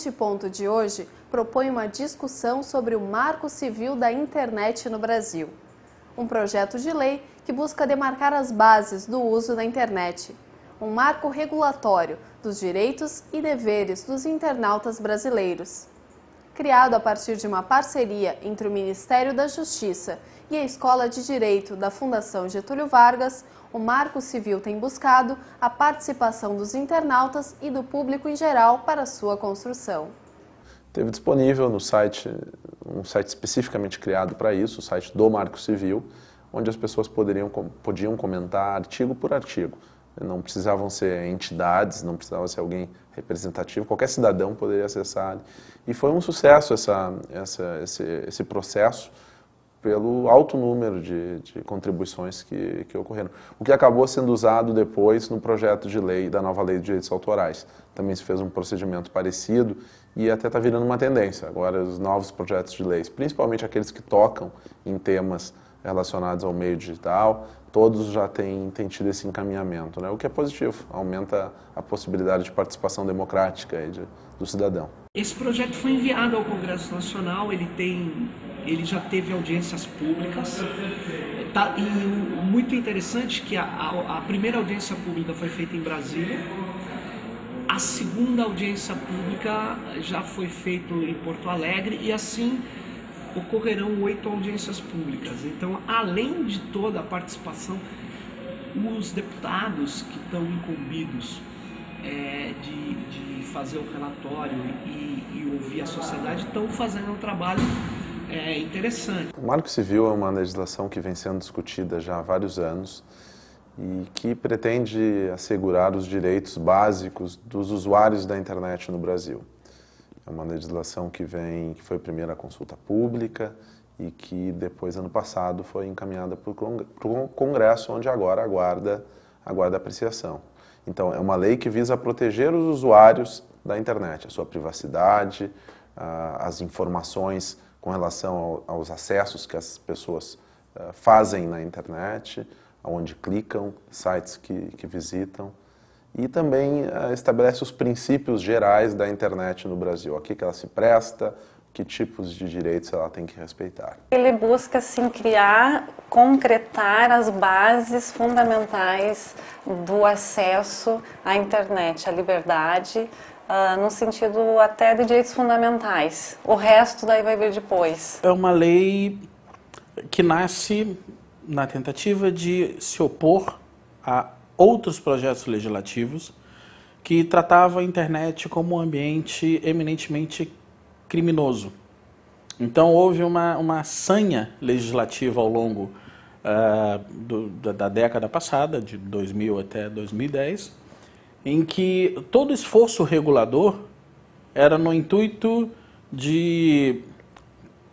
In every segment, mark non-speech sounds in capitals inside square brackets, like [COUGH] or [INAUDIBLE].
Multiponto de hoje propõe uma discussão sobre o Marco Civil da Internet no Brasil. Um projeto de lei que busca demarcar as bases do uso da internet. Um marco regulatório dos direitos e deveres dos internautas brasileiros. Criado a partir de uma parceria entre o Ministério da Justiça e a Escola de Direito da Fundação Getúlio Vargas, o Marco Civil tem buscado a participação dos internautas e do público em geral para sua construção. Teve disponível no site, um site especificamente criado para isso, o site do Marco Civil, onde as pessoas poderiam, podiam comentar artigo por artigo. Não precisavam ser entidades, não precisava ser alguém representativo, qualquer cidadão poderia acessar. E foi um sucesso essa, essa, esse, esse processo, pelo alto número de, de contribuições que, que, ocorreram. O que acabou sendo usado depois no projeto de lei da nova lei de direitos autorais. Também se fez um procedimento parecido e até está virando uma tendência. Agora os novos projetos de leis, principalmente aqueles que tocam em temas relacionados ao meio digital, todos já têm, têm tido esse encaminhamento, né? o que é positivo, aumenta a possibilidade de participação democrática de, do cidadão. Esse projeto foi enviado ao Congresso Nacional, ele tem ele já teve audiências públicas. Tá, e o, muito interessante que a, a, a, primeira audiência pública foi feita em Brasília, a segunda audiência pública já foi feita em Porto Alegre e assim ocorrerão oito audiências públicas. Então, além de toda a participação, os deputados que estão incumbidos é, de, de, fazer o relatório e, e ouvir a sociedade estão fazendo um trabalho é interessante. O Marco Civil é uma legislação que vem sendo discutida já há vários anos e que pretende assegurar os direitos básicos dos usuários da internet no Brasil. É uma legislação que vem, que foi primeiro a consulta pública e que depois, ano passado, foi encaminhada para o Congresso, onde agora aguarda, aguarda apreciação. Então, é uma lei que visa proteger os usuários da internet, a sua privacidade, as informações com relação ao, aos acessos que as pessoas uh, fazem na internet, onde clicam, sites que, que visitam, e também uh, estabelece os princípios gerais da internet no Brasil, a que ela se presta, que tipos de direitos ela tem que respeitar. Ele busca assim criar, concretar as bases fundamentais do acesso à internet, à liberdade, uh, no sentido até de direitos fundamentais. O resto daí vai vir depois. É uma lei que nasce na tentativa de se opor a outros projetos legislativos que tratavam a internet como um ambiente eminentemente criminoso. Então houve uma, uma sanha legislativa ao longo uh, do, da, da década passada, de 2000 até 2010, em que todo esforço regulador era no intuito de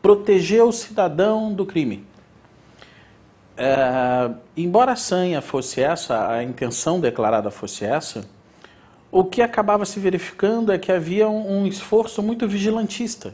proteger o cidadão do crime. É, embora a sanha fosse essa, a intenção declarada fosse essa, o que acabava se verificando é que havia um, um esforço muito vigilantista,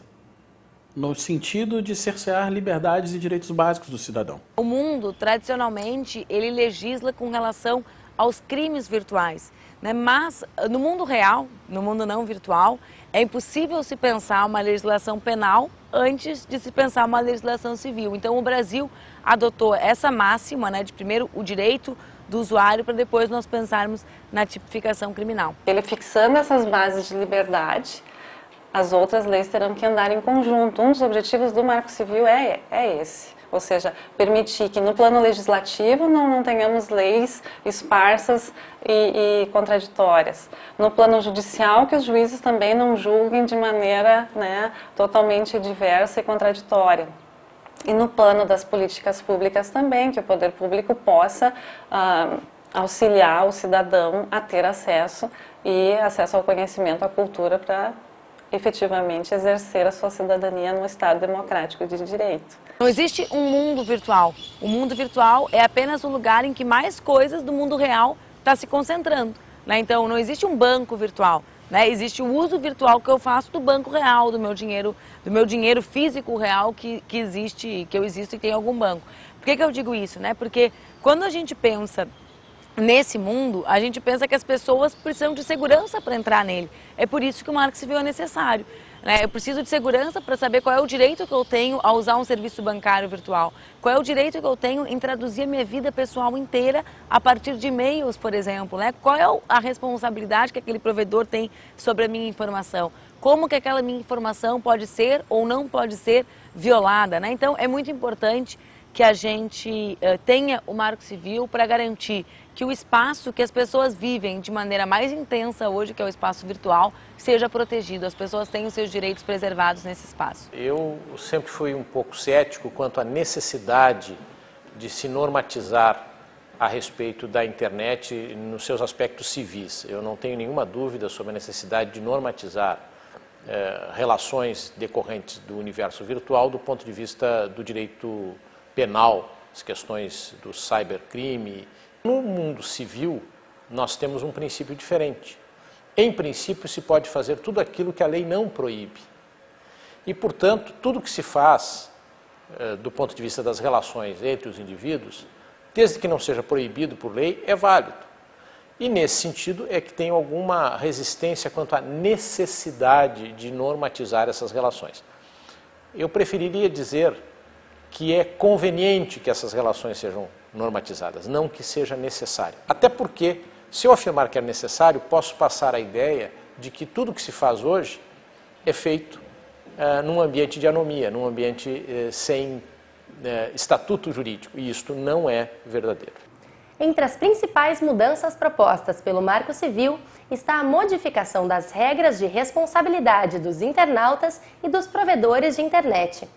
no sentido de cercear liberdades e direitos básicos do cidadão. O mundo, tradicionalmente, ele legisla com relação aos crimes virtuais. Né? Mas no mundo real, no mundo não virtual, é impossível se pensar uma legislação penal antes de se pensar uma legislação civil. Então o Brasil adotou essa máxima, né, de primeiro o direito do usuário para depois nós pensarmos na tipificação criminal. Ele fixando essas bases de liberdade, as outras leis terão que andar em conjunto. Um dos objetivos do Marco Civil é, é esse ou seja, permitir que no plano legislativo não, não tenhamos leis esparsas e, e, contraditórias. No plano judicial, que os juízes também não julguem de maneira né, totalmente diversa e contraditória. E no plano das políticas públicas também, que o poder público possa ah, auxiliar o cidadão a ter acesso e acesso ao conhecimento, à cultura para efetivamente exercer a sua cidadania no Estado democrático de direito. Não existe um mundo virtual. O mundo virtual é apenas o lugar em que mais coisas do mundo real está se concentrando. Né? Então, não existe um banco virtual. Né? Existe o uso virtual que eu faço do banco real, do meu dinheiro, do meu dinheiro físico real que, que existe, que eu existo e tem algum banco. Por que, que eu digo isso? Né? Porque quando a gente pensa nesse mundo, a gente pensa que as pessoas precisam de segurança para entrar nele. É por isso que o marco civil é necessário. Né? Eu preciso de segurança para saber qual é o direito que eu tenho a usar um serviço bancário virtual. Qual é o direito que eu tenho em traduzir a minha vida pessoal inteira a partir de e-mails, por exemplo. Né? Qual é a responsabilidade que aquele provedor tem sobre a minha informação. Como que aquela minha informação pode ser ou não pode ser violada. Né? Então, é muito importante que a gente uh, tenha o marco civil para garantir que o espaço que as pessoas vivem de maneira mais intensa hoje, que é o espaço virtual, seja protegido, as pessoas tenham seus direitos preservados nesse espaço. Eu sempre fui um pouco cético quanto à necessidade de se normatizar a respeito da internet nos seus aspectos civis. Eu não tenho nenhuma dúvida sobre a necessidade de normatizar eh, relações decorrentes do universo virtual do ponto de vista do direito penal, as questões do cybercrime. No mundo civil, nós temos um princípio diferente. Em princípio, se pode fazer tudo aquilo que a lei não proíbe. E, portanto, tudo que se faz eh, do ponto de vista das relações entre os indivíduos, desde que não seja proibido por lei, é válido. E nesse sentido é que tem alguma resistência quanto à necessidade de normatizar essas relações. Eu preferiria dizer que é conveniente que essas relações sejam normatizadas, não que seja necessário. Até porque, se eu afirmar que é necessário, posso passar a ideia de que tudo que se faz hoje é feito uh, num ambiente de anomia, num ambiente uh, sem uh, estatuto jurídico, e isto não é verdadeiro. Entre as principais mudanças propostas pelo Marco Civil está a modificação das regras de responsabilidade dos internautas e dos provedores de internet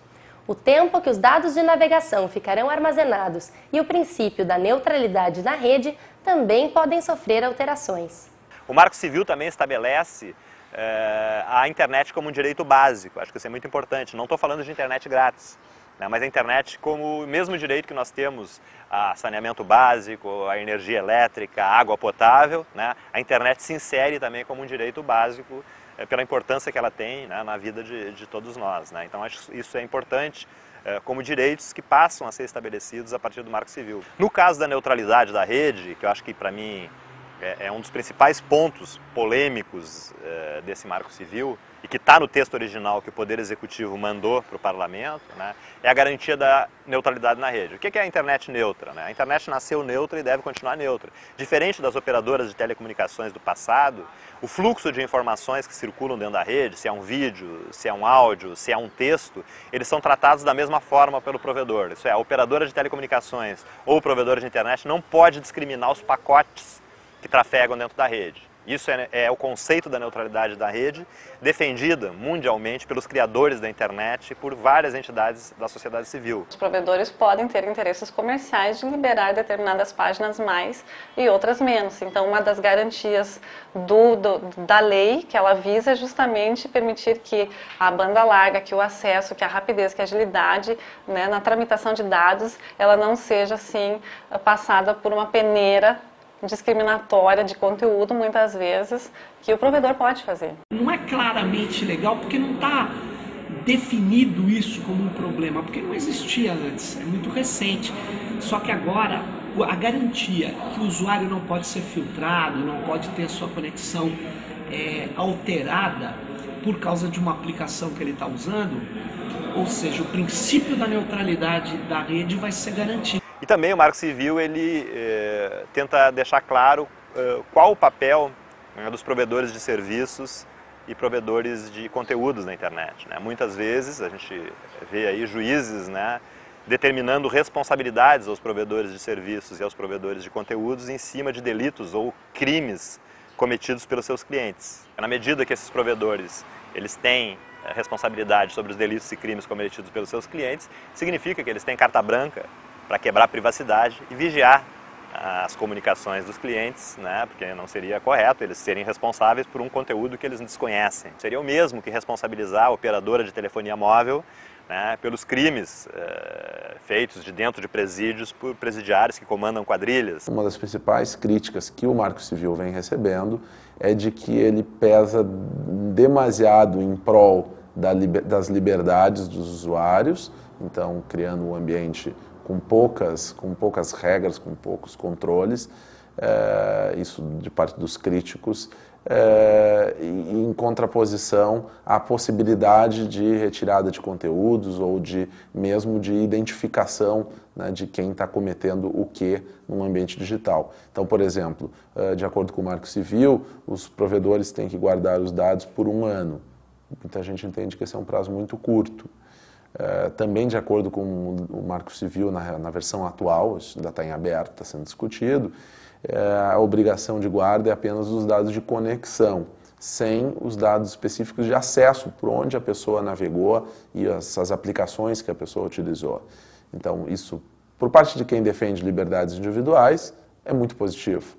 o tempo que os dados de navegação ficarão armazenados e o princípio da neutralidade da rede também podem sofrer alterações. O Marco Civil também estabelece é, a internet como um direito básico, acho que isso é muito importante. Não estou falando de internet grátis, né, mas a internet como o mesmo direito que nós temos a saneamento básico, a energia elétrica, a água potável, né, a internet se insere também como um direito básico pela importância que ela tem né, na vida de, de todos nós. Né? Então, acho que isso é importante é, como direitos que passam a ser estabelecidos a partir do Marco Civil. No caso da neutralidade da rede, que eu acho que para mim é, é, um dos principais pontos polêmicos é, desse Marco Civil, e que está no texto original que o Poder Executivo mandou para o Parlamento, né, é a garantia da neutralidade na rede. O que é a internet neutra? Né? A internet nasceu neutra e deve continuar neutra. Diferente das operadoras de telecomunicações do passado, o fluxo de informações que circulam dentro da rede, se é um vídeo, se é um áudio, se é um texto, eles são tratados da mesma forma pelo provedor. Isso é, a operadora de telecomunicações ou o provedor de internet não pode discriminar os pacotes que trafegam dentro da rede. Isso é, é, o conceito da neutralidade da rede, defendida mundialmente pelos criadores da internet e por várias entidades da sociedade civil. Os provedores podem ter interesses comerciais de liberar determinadas páginas mais e outras menos. Então, uma das garantias do, do, da lei que ela visa é justamente permitir que a banda larga, que o acesso, que a rapidez, que a agilidade né, na tramitação de dados, ela não seja assim passada por uma peneira discriminatória de conteúdo, muitas vezes, que o provedor pode fazer. Não é claramente legal porque não está definido isso como um problema, porque não existia antes, é muito recente. Só que agora a garantia que o usuário não pode ser filtrado, não pode ter a sua conexão é, alterada por causa de uma aplicação que ele está usando, ou seja, o princípio da neutralidade da rede vai ser garantido. E também o Marco Civil ele eh, tenta deixar claro eh, qual o papel né, dos provedores de serviços e provedores de conteúdos na internet. Né? Muitas vezes a gente vê aí juízes né, determinando responsabilidades aos provedores de serviços e aos provedores de conteúdos em cima de delitos ou crimes cometidos pelos seus clientes. Na medida que esses provedores eles têm eh, responsabilidade sobre os delitos e crimes cometidos pelos seus clientes, significa que eles têm carta branca para quebrar a privacidade e vigiar as comunicações dos clientes, né, porque não seria correto eles serem responsáveis por um conteúdo que eles desconhecem. Seria o mesmo que responsabilizar a operadora de telefonia móvel né, pelos crimes eh, feitos de dentro de presídios por presidiários que comandam quadrilhas. Uma das principais críticas que o Marco Civil vem recebendo é de que ele pesa demasiado em prol da, das liberdades dos usuários, então criando um ambiente com poucas, com poucas regras, com poucos controles, é, isso de parte dos críticos, é, em contraposição à possibilidade de retirada de conteúdos ou de mesmo de identificação né, de quem está cometendo o que num ambiente digital. Então, por exemplo, de acordo com o Marco Civil, os provedores têm que guardar os dados por um ano. Muita gente entende que esse é um prazo muito curto. É, também de acordo com o Marco Civil, na, na versão atual, isso ainda está em aberto, está sendo discutido, é, a obrigação de guarda é apenas os dados de conexão, sem os dados específicos de acesso, por onde a pessoa navegou e as, as aplicações que a pessoa utilizou. Então, isso, por parte de quem defende liberdades individuais, é muito positivo.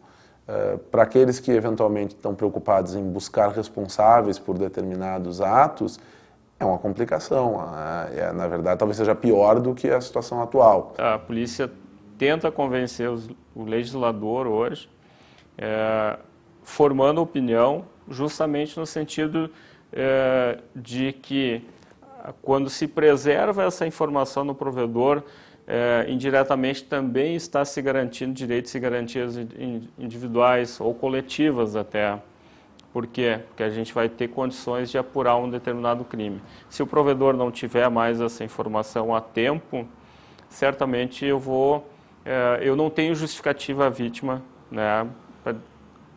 É, para aqueles que eventualmente estão preocupados em buscar responsáveis por determinados atos, é uma complicação. É, na verdade, talvez seja pior do que a situação atual. A polícia tenta convencer os, o legislador hoje, é, formando opinião, justamente no sentido é, de que quando se preserva essa informação no provedor, é, indiretamente também está se garantindo direitos e garantias individuais ou coletivas até. Por quê? Porque a gente vai ter condições de apurar um determinado crime. Se o provedor não tiver mais essa informação a tempo, certamente eu vou, é, eu não tenho justificativa à vítima, né, para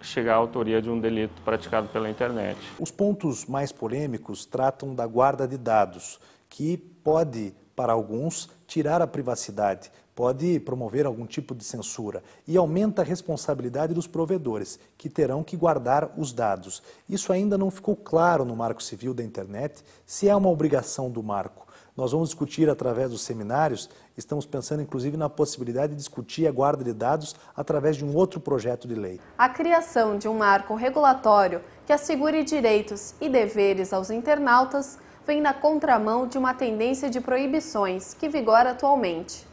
chegar à autoria de um delito praticado pela internet. Os pontos mais polêmicos tratam da guarda de dados, que pode para alguns, tirar a privacidade, pode promover algum tipo de censura e aumenta a responsabilidade dos provedores, que terão que guardar os dados. Isso ainda não ficou claro no Marco Civil da Internet, se é uma obrigação do marco. Nós vamos discutir através dos seminários, estamos pensando inclusive na possibilidade de discutir a guarda de dados através de um outro projeto de lei. A criação de um marco regulatório que assegure direitos e deveres aos internautas vem na contramão de uma tendência de proibições que vigora atualmente.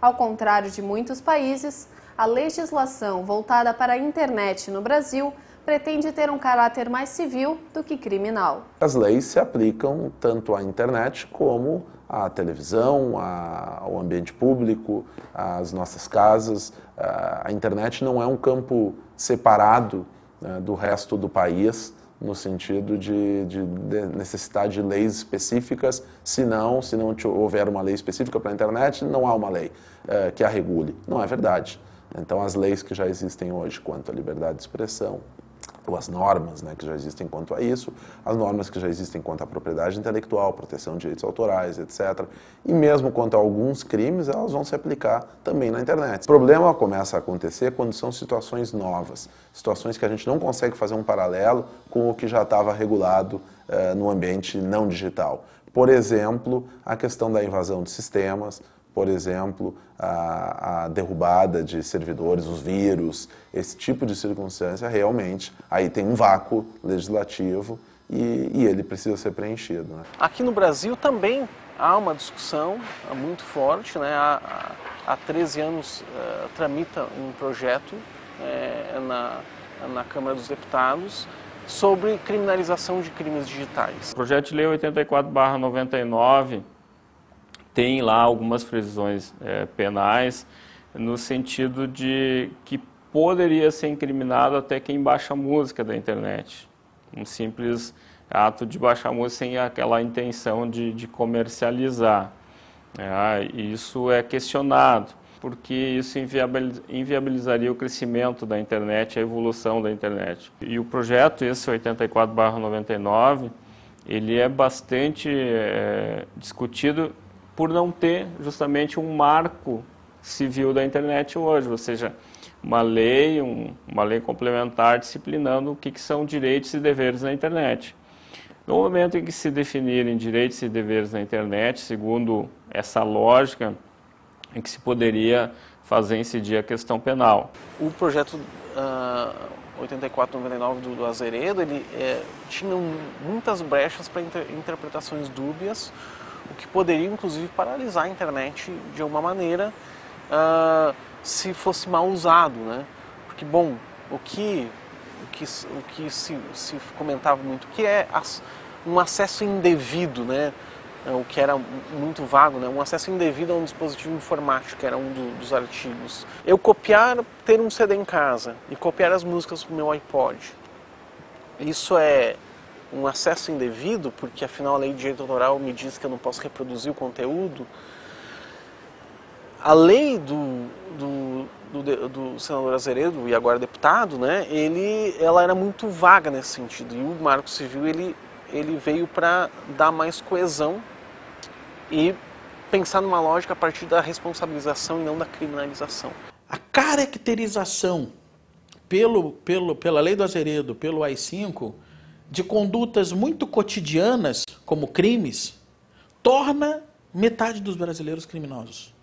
Ao contrário de muitos países, a legislação voltada para a internet no Brasil pretende ter um caráter mais civil do que criminal. As leis se aplicam tanto à internet como à televisão, ao ambiente público, às nossas casas. A internet não é um campo separado né, do resto do país no sentido de, de, de, necessidade de leis específicas, se não, se não houver uma lei específica para a internet, não há uma lei é, que a regule. Não é verdade. Então, as leis que já existem hoje quanto à liberdade de expressão, ou as normas né, que já existem quanto a isso, as normas que já existem quanto à propriedade intelectual, proteção de direitos autorais, etc. E mesmo quanto a alguns crimes, elas vão se aplicar também na internet. O problema começa a acontecer quando são situações novas, situações que a gente não consegue fazer um paralelo com o que já estava regulado eh, no ambiente não digital. Por exemplo, a questão da invasão de sistemas, por exemplo, a, a, derrubada de servidores, os vírus, esse tipo de circunstância, realmente, aí tem um vácuo legislativo e, e ele precisa ser preenchido. Né? Aqui no Brasil também há uma discussão muito forte, né? há, há 13 anos uh, tramita um projeto uh, na, na Câmara dos Deputados sobre criminalização de crimes digitais. O projeto de lei 84-99 tem lá algumas previsões é, penais no sentido de que poderia ser incriminado até quem baixa música da internet. Um simples ato de baixar música sem aquela intenção de, de comercializar. É, isso é questionado, porque isso inviabilizaria o crescimento da internet, a evolução da internet. E o projeto, esse 84-99, ele é bastante é, discutido por não ter justamente um marco civil da internet hoje, ou seja, uma lei, um, uma lei complementar disciplinando o que, que são direitos e deveres na internet. No momento em que se definirem direitos e deveres na internet, segundo essa lógica, em que se poderia fazer incidir a questão penal. O projeto uh, 8499 do, do Azeredo, ele é, tinha muitas brechas para inter, interpretações dúbias, o que poderia inclusive paralisar a internet de alguma maneira uh, se fosse mal usado, né? Porque, bom, o que, o que, o que se, se comentava muito, que é as, um acesso indevido, né? é, o que era muito vago, né? um acesso indevido a um dispositivo informático, que era um do, dos artigos. Eu copiar, ter um CD em casa e copiar as músicas para o meu iPod. Isso é um acesso indevido, porque afinal a lei de direito autoral me diz que eu não posso reproduzir o conteúdo. A lei do, do, do, do senador Azeredo, e agora deputado, né, ele, ela era muito vaga nesse sentido. E o Marco Civil ele, ele veio para dar mais coesão e pensar numa lógica a partir da responsabilização e não da criminalização. A caracterização pelo, pelo, pela lei do Azeredo, pelo AI-5, de condutas muito cotidianas, como crimes, torna metade dos brasileiros criminosos.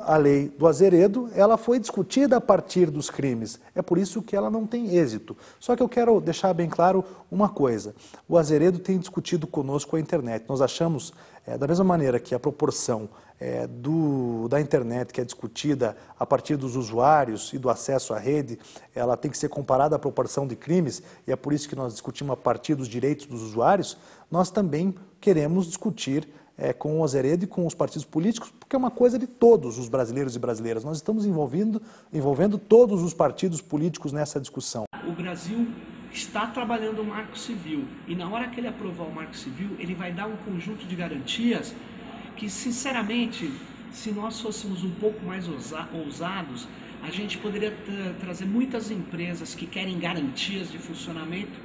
A lei do Azeredo, ela foi discutida a partir dos crimes. É por isso que ela não tem êxito. Só que eu quero deixar bem claro uma coisa. O Azeredo tem discutido conosco a internet. Nós achamos, é, da mesma maneira que a proporção é, do, da internet que é discutida a partir dos usuários e do acesso à rede, ela tem que ser comparada à proporção de crimes, e é por isso que nós discutimos a partir dos direitos dos usuários, nós também queremos discutir é, com o Azeredo e com os partidos políticos, porque é uma coisa de todos os brasileiros e brasileiras. Nós estamos envolvendo, envolvendo todos os partidos políticos nessa discussão. O Brasil está trabalhando o Marco Civil e na hora que ele aprovar o Marco Civil, ele vai dar um conjunto de garantias que, sinceramente, se nós fôssemos um pouco mais ousados, a gente poderia trazer muitas empresas que querem garantias de funcionamento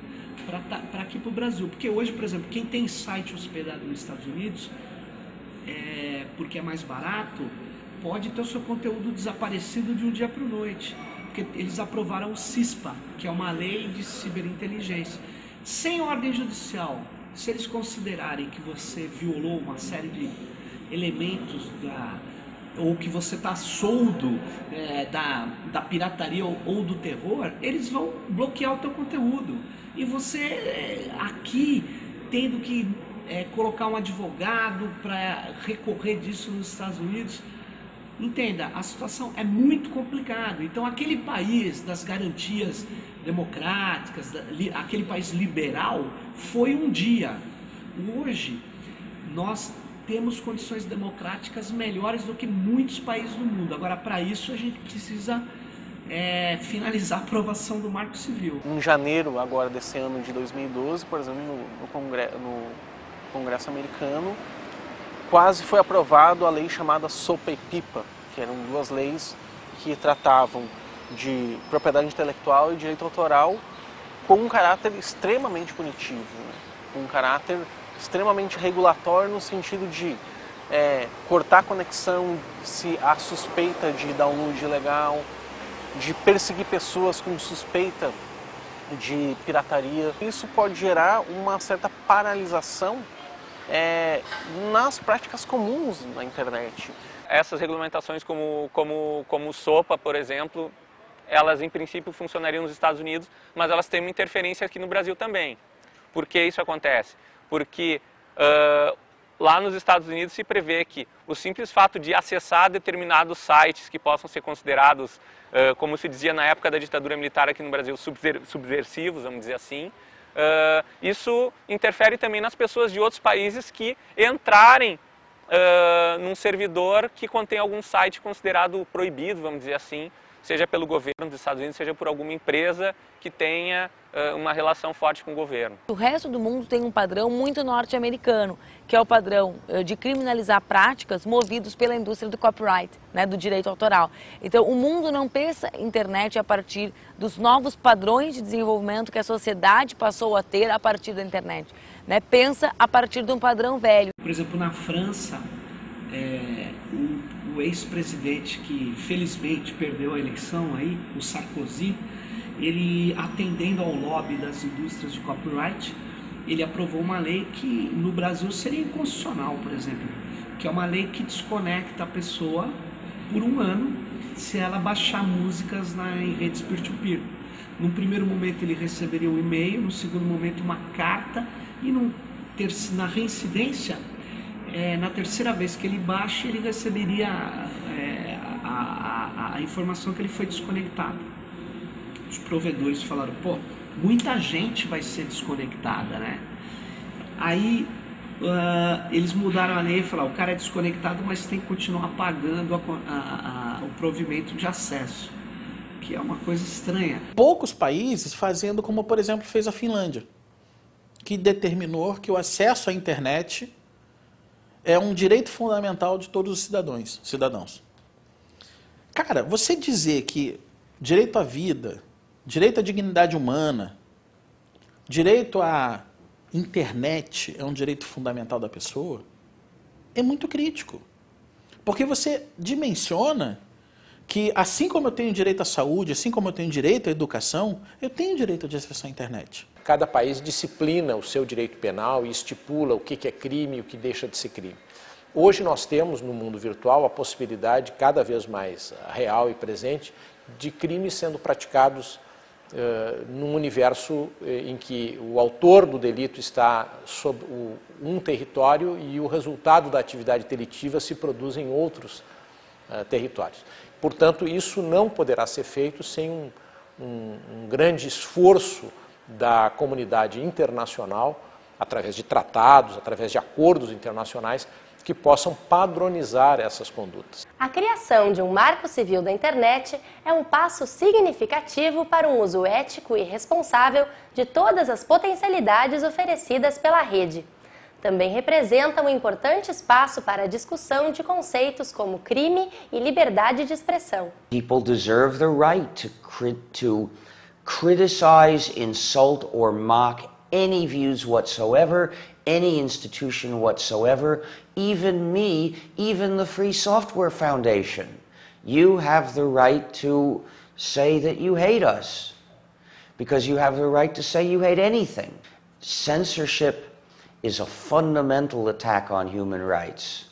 para aqui para o Brasil. Porque hoje, por exemplo, quem tem site hospedado nos Estados Unidos, é, porque é mais barato, pode ter o seu conteúdo desaparecido de um dia para o noite. Porque eles aprovaram o CISPA, que é uma lei de ciberinteligência. Sem ordem judicial, se eles considerarem que você violou uma série de elementos da ou que você está soldo é, da, da pirataria ou, ou, do terror, eles vão bloquear o teu conteúdo. E você é, aqui tendo que é, colocar um advogado para recorrer disso nos Estados Unidos. Entenda, a situação é muito complicada. Então, aquele país das garantias democráticas, aquele país liberal, foi um dia. Hoje, nós temos condições democráticas melhores do que muitos países do mundo. Agora, para isso, a gente precisa é, finalizar a aprovação do Marco Civil. Em janeiro agora desse ano de 2012, por exemplo, no, no, Congresso, no Congresso americano, quase foi aprovado a lei chamada Sopa e Pipa, que eram duas leis que tratavam de propriedade intelectual e direito autoral com um caráter extremamente punitivo, né? com um caráter extremamente regulatório no sentido de é, cortar conexão se há suspeita de download ilegal, de perseguir pessoas com suspeita de pirataria. Isso pode gerar uma certa paralisação é, nas práticas comuns na internet. Essas regulamentações como, como, como SOPA, por exemplo, elas em princípio funcionariam nos Estados Unidos, mas elas têm uma interferência aqui no Brasil também. Por que isso acontece? porque uh, lá nos Estados Unidos se prevê que o simples fato de acessar determinados sites que possam ser considerados, uh, como se dizia na época da ditadura militar aqui no Brasil, subver subversivos, vamos dizer assim, uh, isso interfere também nas pessoas de outros países que entrarem num servidor que contém algum site considerado proibido, vamos dizer assim, seja pelo governo dos Estados Unidos, seja por alguma empresa que tenha uh, uma relação forte com o governo. O resto do mundo tem um padrão muito norte-americano, que é o padrão uh, de criminalizar práticas movidos pela indústria do copyright, né, do direito autoral. Então, o mundo não pensa internet a partir dos novos padrões de desenvolvimento que a sociedade passou a ter a partir da internet. Né? Pensa a partir de um padrão velho. Por exemplo, na França, é, o o ex-presidente que felizmente perdeu a eleição aí, o Sarkozy, ele atendendo ao lobby das indústrias de copyright, ele aprovou uma lei que no Brasil seria inconstitucional, por exemplo, que é uma lei que desconecta a pessoa por um ano se ela baixar músicas na, em redes peer-to-peer. No primeiro momento ele receberia um e-mail, no segundo momento uma carta e no, na reincidência é, na terceira vez que ele baixa, ele receberia é, a, a, a, informação que ele foi desconectado. Os provedores falaram, pô, muita gente vai ser desconectada, né? Aí uh, eles mudaram a lei e falaram, o cara é desconectado, mas tem que continuar pagando a, o provimento de acesso, que é uma coisa estranha. Poucos países fazendo como, por exemplo, fez a Finlândia, que determinou que o acesso à internet é um direito fundamental de todos os cidadãos. cidadãos. Cara, você dizer que direito à vida, direito à dignidade humana, direito à internet é um direito fundamental da pessoa, é muito crítico. Porque você dimensiona que, assim como eu tenho direito à saúde, assim como eu tenho direito à educação, eu tenho direito de acesso à internet. Cada país disciplina o seu direito penal e estipula o que é crime e o que deixa de ser crime. Hoje nós temos no mundo virtual a possibilidade cada vez mais real e presente de crimes sendo praticados uh, num universo eh, em que o autor do delito está sob o, um território e o resultado da atividade delitiva se produz em outros uh, territórios. Portanto, isso não poderá ser feito sem um, um, um grande esforço da comunidade internacional, através de tratados, através de acordos internacionais, que possam padronizar essas condutas. A criação de um marco civil da internet é um passo significativo para um uso ético e responsável de todas as potencialidades oferecidas pela rede. Também representa um importante espaço para a discussão de conceitos como crime e liberdade de expressão. People deserve the right to, to criticize, insult or mock any views whatsoever any institution whatsoever, even me, even the Free Software Foundation. You have the right to say that you hate us because you have the right to say you hate anything. Censorship is a fundamental attack on human rights.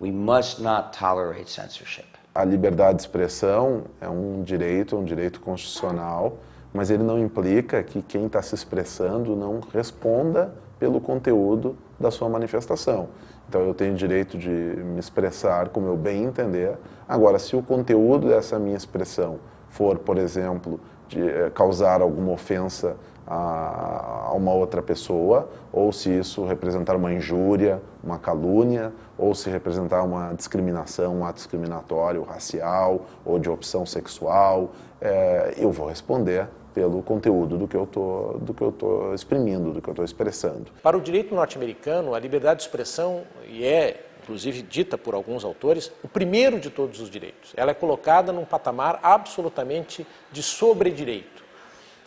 We must not tolerate censorship. A liberdade de expressão é um direito, um direito constitucional, mas ele não implica que quem está se expressando não responda pelo conteúdo da sua manifestação. Então eu tenho direito de me expressar como eu bem entender. Agora, se o conteúdo dessa minha expressão for, por exemplo, de eh, causar alguma ofensa a, uma outra pessoa, ou se isso representar uma injúria, uma calúnia, ou se representar uma discriminação, um ato discriminatório racial ou de opção sexual, é, eu vou responder pelo conteúdo do que eu tô, do que eu estou exprimindo, do que eu estou expressando. Para o direito norte-americano, a liberdade de expressão e é inclusive dita por alguns autores, o primeiro de todos os direitos. Ela é colocada num patamar absolutamente de sobredireito.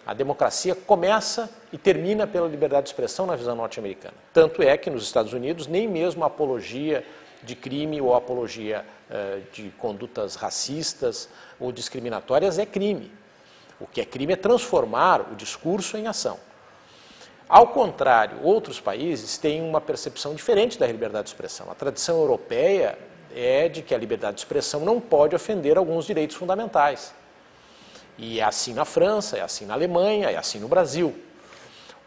A democracia começa e termina pela liberdade de expressão na visão norte-americana. Tanto é que nos Estados Unidos nem mesmo a apologia de crime ou apologia uh, de condutas racistas ou discriminatórias é crime. O que é crime é transformar o discurso em ação. Ao contrário, outros países têm uma percepção diferente da liberdade de expressão. A tradição europeia é de que a liberdade de expressão não pode ofender alguns direitos fundamentais. E é assim na França, é assim na Alemanha, é assim no Brasil.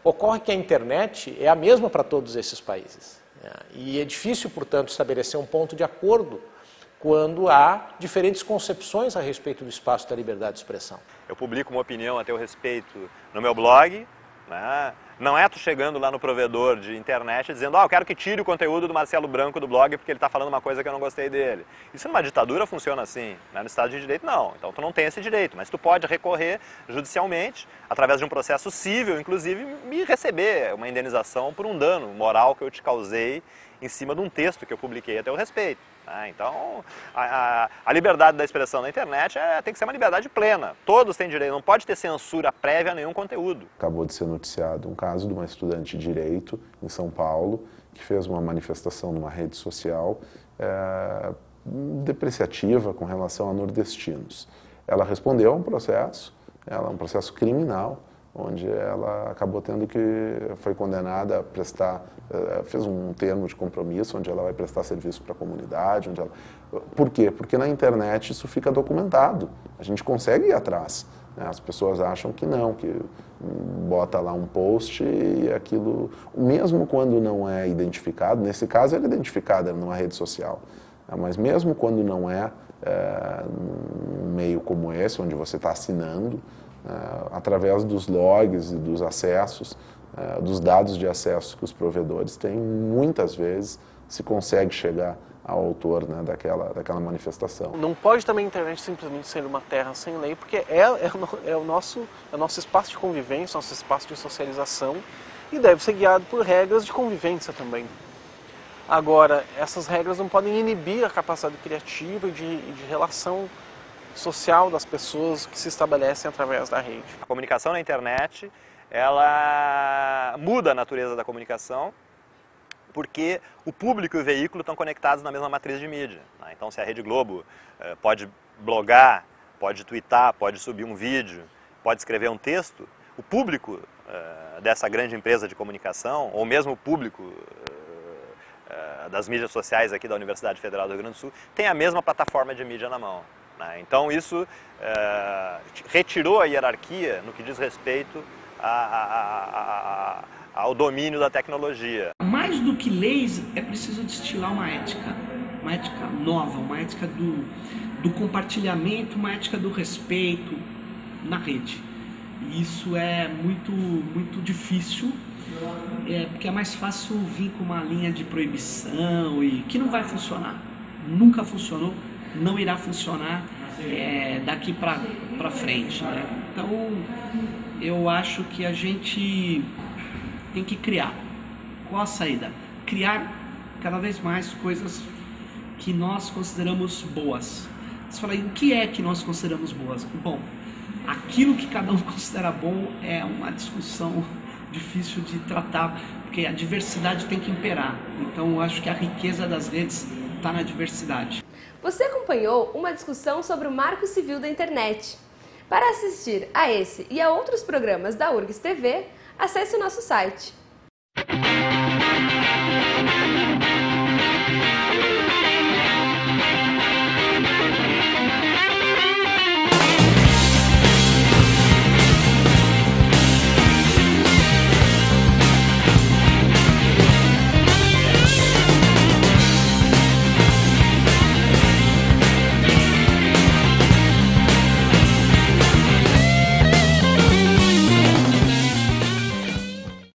Ocorre que a internet é a mesma para todos esses países. Né? E é difícil, portanto, estabelecer um ponto de acordo quando há diferentes concepções a respeito do espaço da liberdade de expressão. Eu publico uma opinião a teu respeito no meu blog, né? Não é tu chegando lá no provedor de internet dizendo, ah, eu quero que tire o conteúdo do Marcelo Branco do blog porque ele está falando uma coisa que eu não gostei dele. Isso numa ditadura funciona assim, né? no Estado de Direito não. Então tu não tem esse direito, mas tu pode recorrer judicialmente, através de um processo cível, inclusive, me receber uma indenização por um dano moral que eu te causei em cima de um texto que eu publiquei a teu respeito. Né? Então, a, a, a, liberdade da expressão na internet é, tem que ser uma liberdade plena. Todos têm direito, não pode ter censura prévia a nenhum conteúdo. Acabou de ser noticiado um caso de uma estudante de Direito em São Paulo que fez uma manifestação numa rede social é, depreciativa com relação a nordestinos. Ela respondeu a um processo, ela um processo criminal, onde ela acabou tendo que, foi condenada a prestar, fez um termo de compromisso, onde ela vai prestar serviço para a comunidade, onde ela... Por quê? Porque na internet isso fica documentado, a gente consegue ir atrás. Né? As pessoas acham que não, que bota lá um post e aquilo, mesmo quando não é identificado, nesse caso ele é identificado numa rede social, né? mas mesmo quando não é, é num meio como esse, onde você está assinando, uh, através dos logs e dos acessos, uh, dos dados de acesso que os provedores têm, muitas vezes se consegue chegar ao autor né, daquela, daquela manifestação. Não pode também a internet simplesmente ser uma terra sem lei, porque é, é, é, o, nosso, é o nosso espaço de convivência, nosso espaço de socialização e deve ser guiado por regras de convivência também. Agora, essas regras não podem inibir a capacidade criativa e de, de relação social das pessoas que se estabelecem através da rede. A comunicação na internet, ela muda a natureza da comunicação porque o público e o veículo estão conectados na mesma matriz de mídia. Né? Então, se a Rede Globo eh, pode blogar, pode twittar, pode subir um vídeo, pode escrever um texto, o público eh, dessa grande empresa de comunicação, ou mesmo o público eh, das mídias sociais aqui da Universidade Federal do Rio Grande do Sul, tem a mesma plataforma de mídia na mão. Né? Então, isso retirou a hierarquia no que diz respeito a, a ao domínio da tecnologia. Mais do que leis, é preciso destilar uma ética, uma ética nova, uma ética do, do compartilhamento, uma ética do respeito na rede. E isso é muito, muito difícil, é, porque é mais fácil vir com uma linha de proibição e que não vai funcionar. Nunca funcionou, não irá funcionar é, daqui para frente. Né? Então, eu acho que a gente tem que criar. Qual a saída? Criar cada vez mais coisas que nós consideramos boas. Você fala, o que é que nós consideramos boas? Bom, aquilo que cada um [LAUGHS] considera bom é uma discussão [LAUGHS] difícil de tratar, porque a diversidade tem que imperar. Então, eu acho que a riqueza das redes está na diversidade. Você acompanhou uma discussão sobre o Marco Civil da Internet. Para assistir a esse e a outros programas da URGS TV, acesse o nosso site